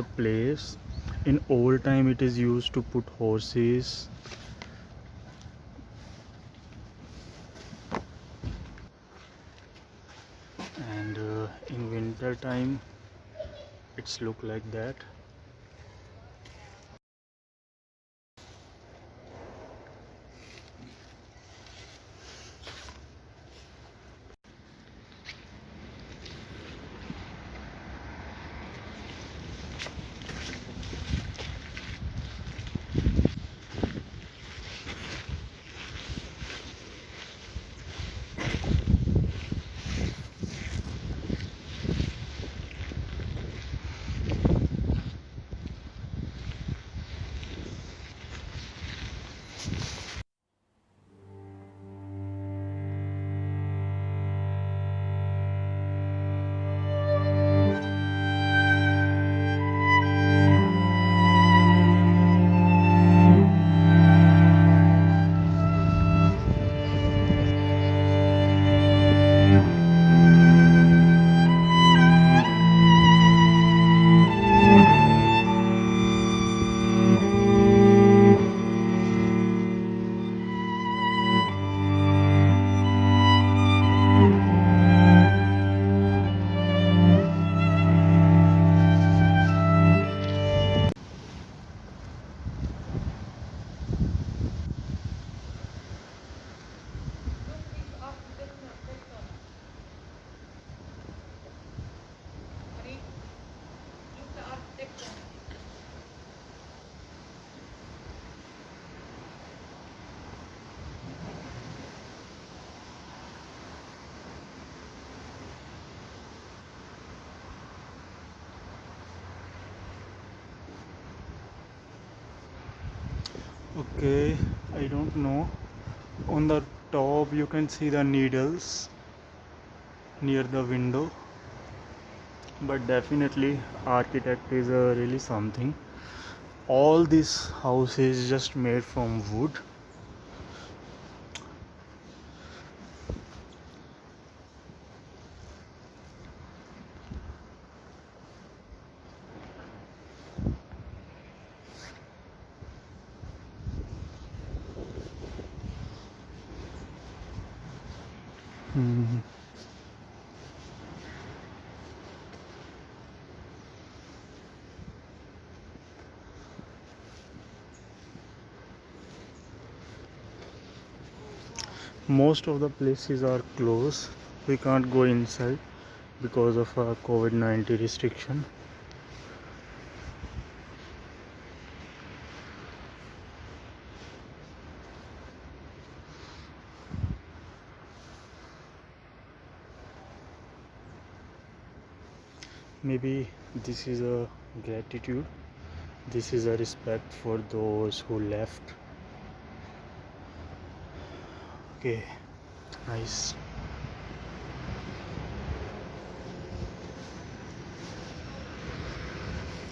a place. In old time it is used to put horses. And uh, in winter time it's look like that okay i don't know. On the top you can see the needles near the window. But definitely architect is uh, really something. All this house is just made from wood Mhm. most of the places are closed we can't go inside because of a covid-19 restriction maybe this is a gratitude. This is a respect for those who left. Okay nice.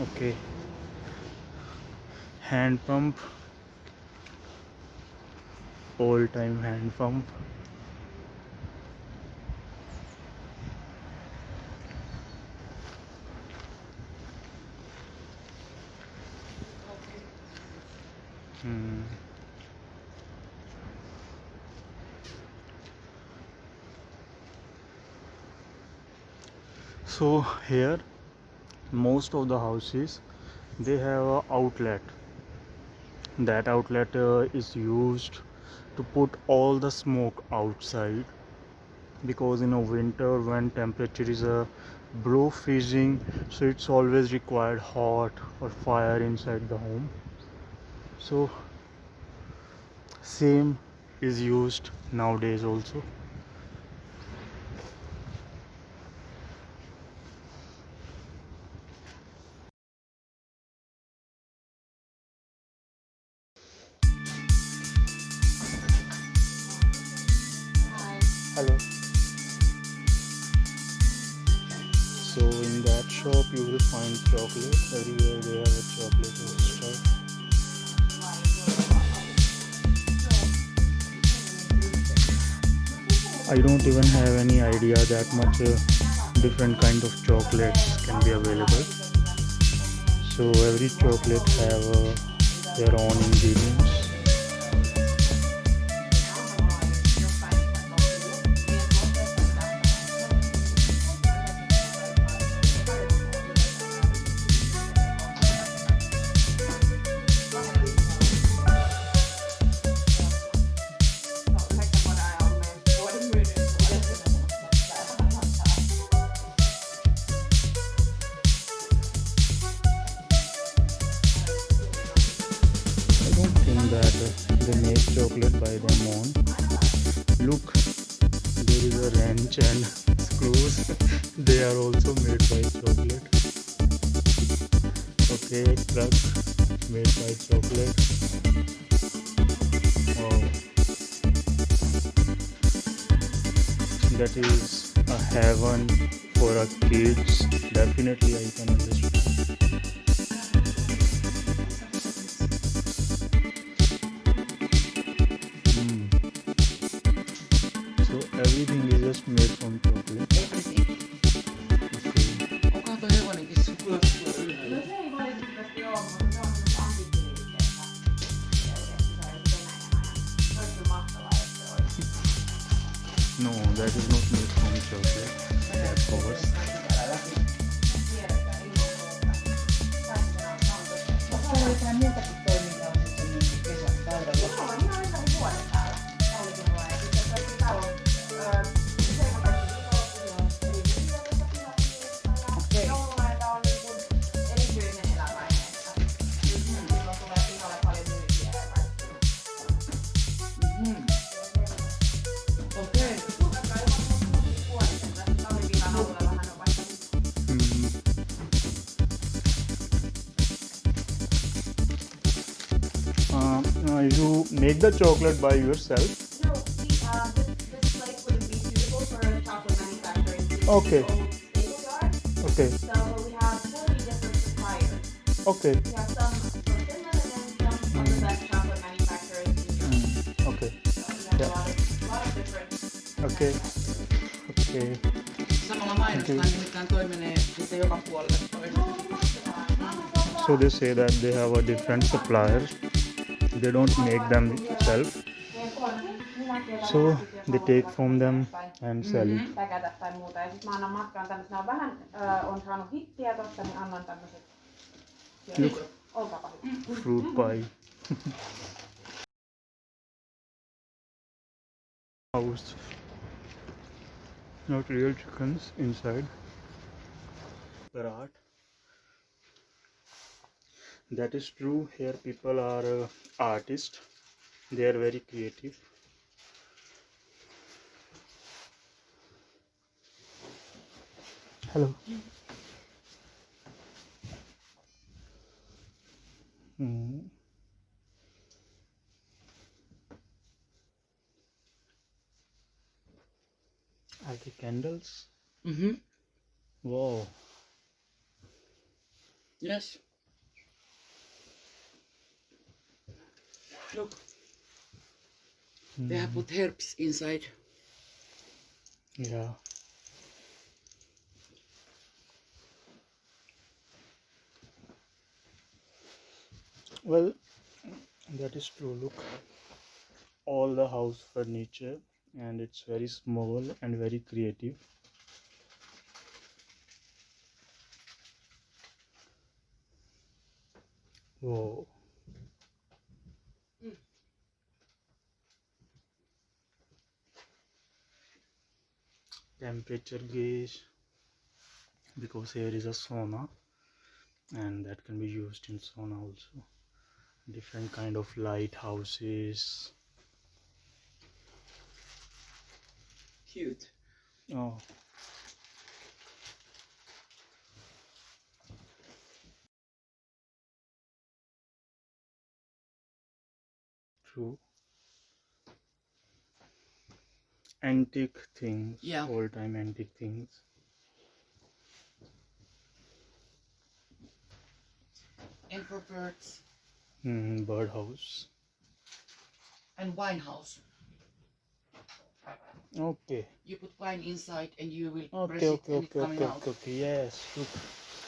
Okay. Hand pump. Old time hand pump so here most of the houses they have a outlet. That outlet uh, is used to put all the smoke outside because in a winter when temperature is uh, below freezing so it's always required hot or fire inside the home. So same is used nowadays also shop you will find chocolate. Everywhere they have a chocolate store I don't even have any idea that much uh, different kind of chocolates can be available. So every chocolate have uh, their own ingredients. They make chocolate by their own. Look, there is a wrench and screws. they are also made by chocolate. Okay, truck made by chocolate. Wow. That is a heaven for our kids. Definitely, I can understand. That is not made from. Of course. Uh, uh, you make the chocolate by yourself. No, see, uh, this, this place wouldn't be suitable for chocolate manufacturing. Okay. the old stable yard. Okay, So we have forty different suppliers. okay, We have some from Finland and then some of the best chocolate manufacturers in Europe. mm, okay, So we have Yeah. a lot of, of different. okay, okay. Samalla mainostaan nimittäin toi sitten joka puolelle toi. Oh, mahtavaa. So they say that they have a different suppliers. They don't make them themselves. So they take from them and sell it. Mm-hmm. Tai muuta. Ja sit mä annan matkaan tämmöset, nämä on vähän, on saanut hittiä tosta, niin annan tämmöset. Look. Olkaapa. Mm-hmm. Fruit pie. House. Not real chickens inside. Parat. That is true. Here people are uh, artists. They are very creative. Hello. Hmm. Are they candles? Mhm. Wow. Yes. Look, they have put herbs inside. Yeah. Well, that is true. Look, all the house furniture, and it's very small and very creative. Whoa. Temperature gauge because here is a sauna and that can be used in sauna also. Different kind of lighthouses. Cute. oh. True antique things Yeah. old time antique things. And for birds mm, birdhouse. And wine house. okay. You put wine inside and you will press okay it okay and it okay okay okay, okay. Yes look.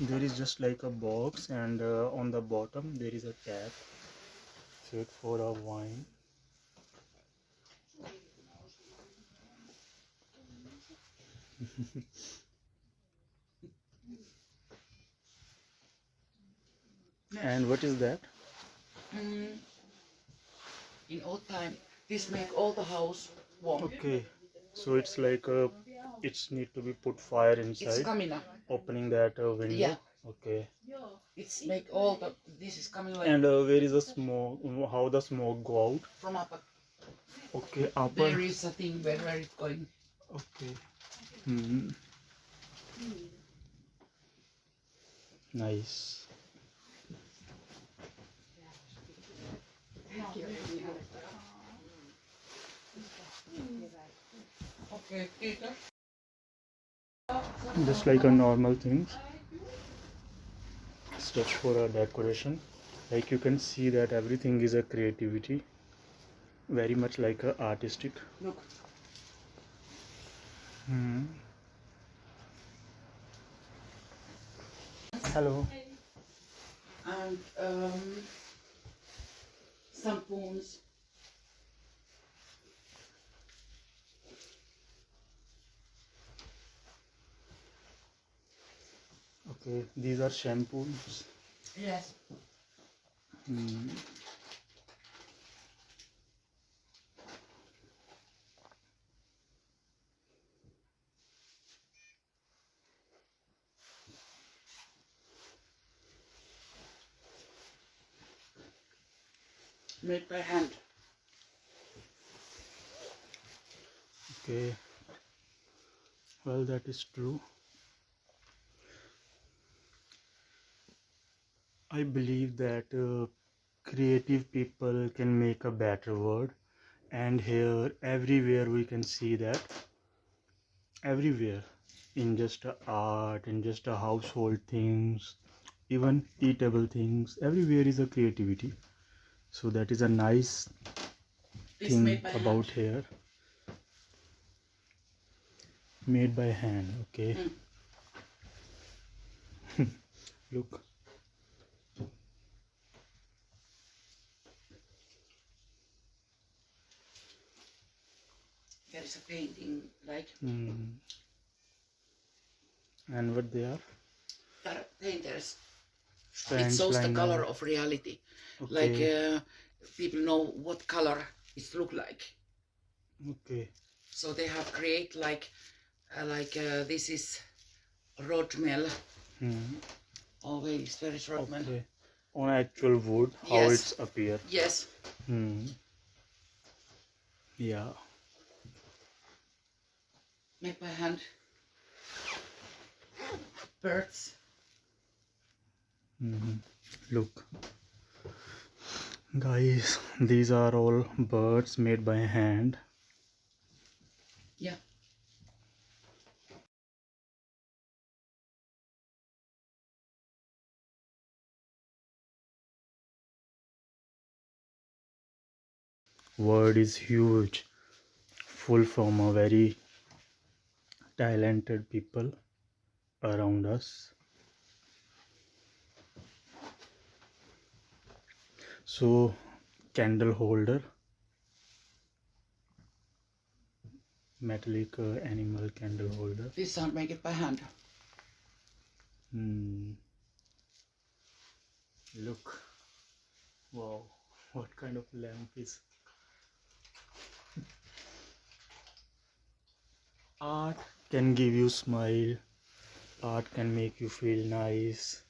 There is just like a box and uh, on the bottom there is a tap fit for a wine and what is that Mm. In old time, this make all the house warm. okay so it's like uh, it's need to be put fire It's inside coming up. opening that uh, window Yeah. okay It's make all the. This is coming like and uh, where is the smoke how the smoke go out from up. okay upper There is a thing where where it's going. Okay. Hmm. Nice. Just like a normal things. It's just for a decoration. Like you can see that everything is a creativity. Very much like a artistic. Look. Hmm. Hello. And um, some spoons. Okay, these are shampoos. Yes. Hmm. Made by hand. Okay. Well, that is true. I believe that uh, creative people can make a better world, and here, everywhere, we can see that. Everywhere, in just art, in just household things, even eatable things, everywhere is a creativity. So, that is a nice thing about hand. here made by hand okay look There is a painting like Hmm. and what they are painters. It shows the color of reality. Like uh, people know what color it look like. okay So they have create like uh, like uh, this is rodmel. hmm. Oh wait, it's very rodmel. okay on actual wood how Yes. it's appear Yes. hmm. yeah Make by hand. Birds. Hmm look guys these are all birds made by hand. Yeah. world is huge. Full from a very talented people around us so candle holder metallic uh, animal candle holder This are make it by hand. Hmm. Look. Wow. What kind of lamp is? Art can give you smile. Art can make you feel nice.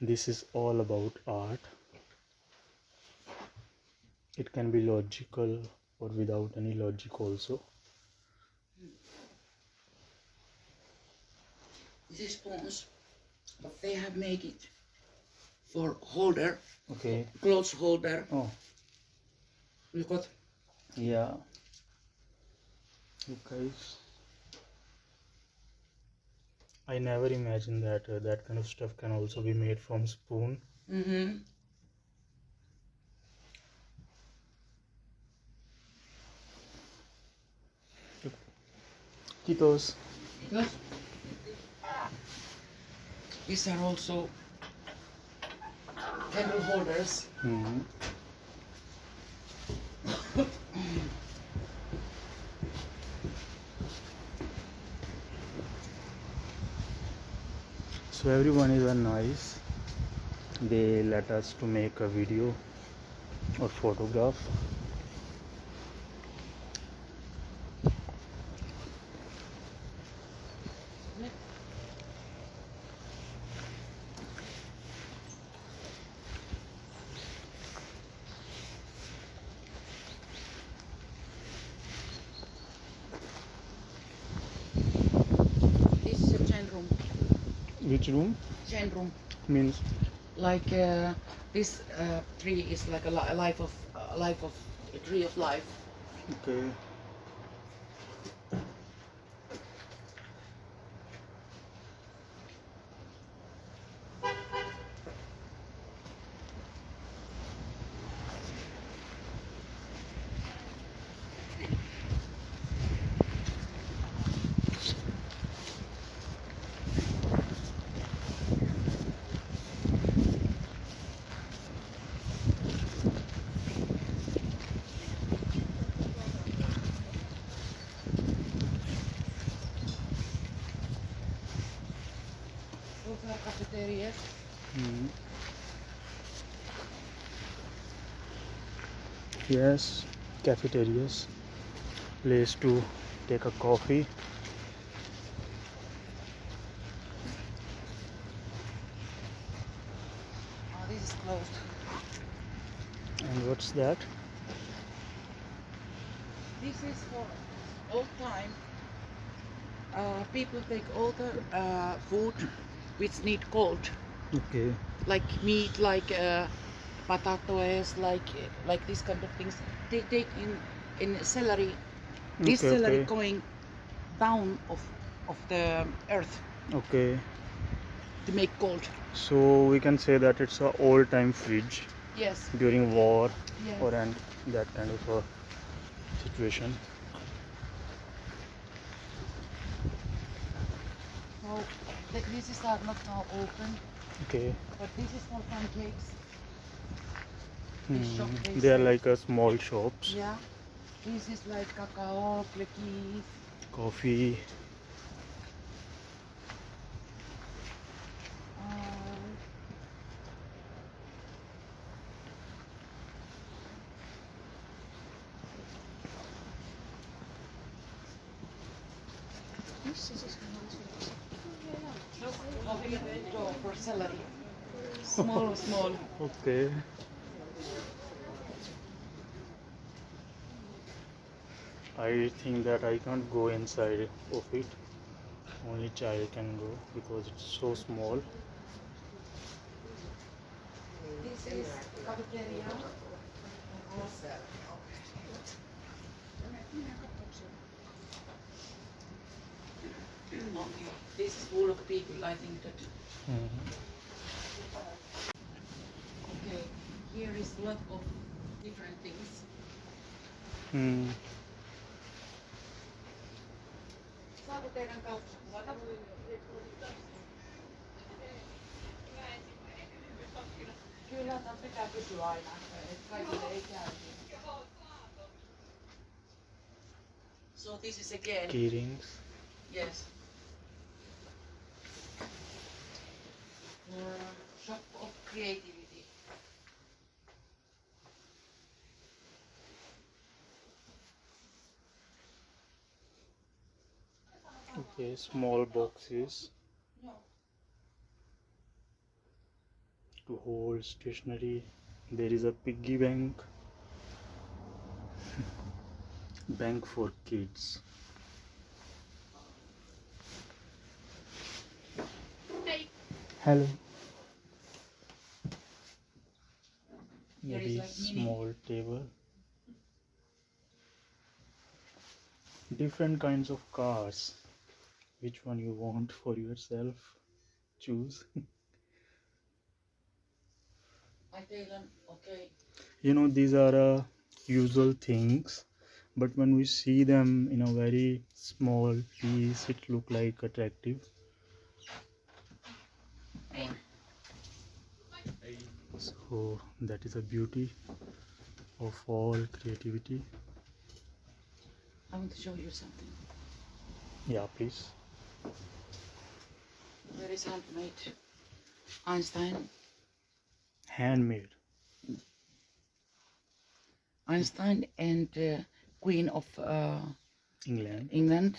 This is all about art. It can be logical or without any logic also. This is but they have made it for holder, Okay. clothes holder. Oh, Look what Yeah. Look, guys. I never imagined that uh, that kind of stuff can also be made from spoon. Mm-hmm. Kitos. Yes. These are also candle holders. Mhm. So everyone is nice they let us to make a video or photograph This is a chain room. Which room Chain room. means Like uh, this uh, tree is like a, life of a life of a tree of life. okay Those are cafeterias. Mhm. Yes cafeterias place to take a coffee Oh, this is closed. and what's that This is for old time. Uh, people take all the uh, food which need cold, okay like meat, like uh, potatoes, like eh, like this kind of things. They take in in celery. This okay, celery okay. going down of of the earth okay to make cold. so we can say that it's a old time fridge Yes. during war Yes. or and that kind of a situation So the creases are not now open, okay but this is for pancakes. Hmm. they are like a small shops Yeah. This is like cacao, cookies. coffee for celery. Small, small. okay I think that I can't go inside of it only child can go because it's so small This is cafeteria. Okay. This is full of people. I think that. Mhm. Okay. Here is lot of different things. Hmm. Saako teidän kaupassa kuvata? Kyllä, tämä pitää kysyä aina, että kaikille ei käy. So this is again, key yes. Uh, shop of creativity. Okay small boxes. To hold stationery. There is a piggy bank. Bank for kids. Hello. Here is maybe like small table. Different kinds of cars which one you want for yourself choose I tell them, okay, you know these are uh, usual things but when we see them in a very small piece it look like attractive So that is a beauty of all creativity. I want to show you something. Yeah, please. There is handmade Einstein. Handmade. Einstein and uh, Queen of uh, England. England.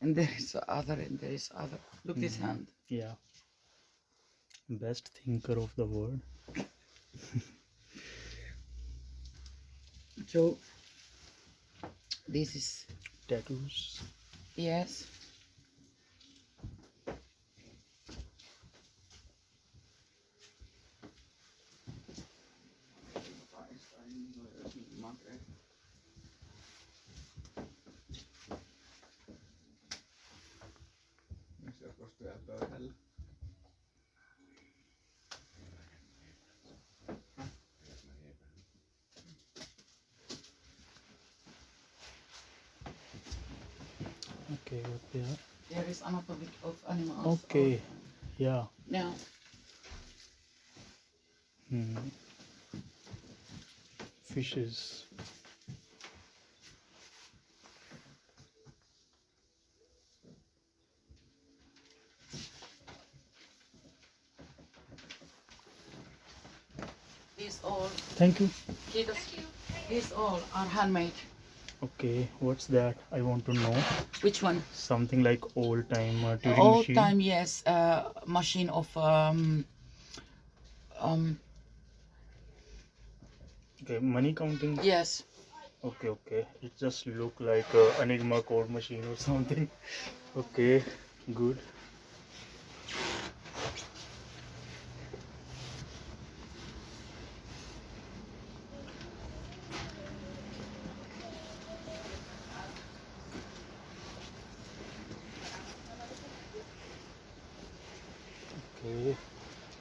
And there is other, and there is other. Look this Mhm. hand. Yeah. Best thinker of the world. So this is Tattoos. yes. They are? There is anatomy of animals. Okay. Yeah. Now Hmm. Fishes. these all, Thank you. kiitos. These all are handmade. Okay, what's that? I want to know. Which one? Something like old time uh, Turing Old machine. time, yes. Uh, machine of um, um, Okay, money counting. yes. Okay, okay. It just look like a Enigma code machine or something. Okay, good. Okay.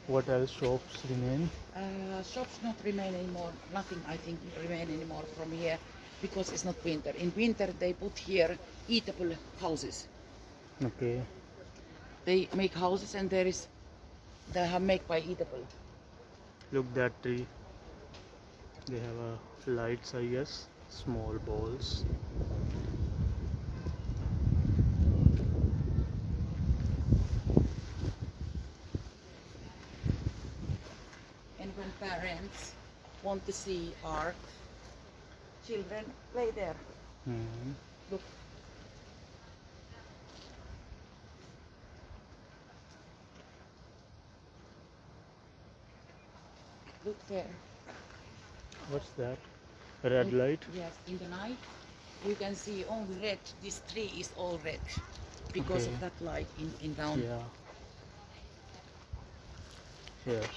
What else shops remain? Uh, shops not remain anymore. Nothing, I think, remain anymore from here because it's not winter. In winter, they put here eatable houses. Okay. They make houses, and there is they have made by eatable. Look that tree. They have uh, lights, I guess. Small balls. And when parents want to see art, children play there. Hmm. Look. Look there. What's that? Red In- light? Yes, in the night you can see only red. This tree is all red because Okay. of that light in, in down. Yeah. Here.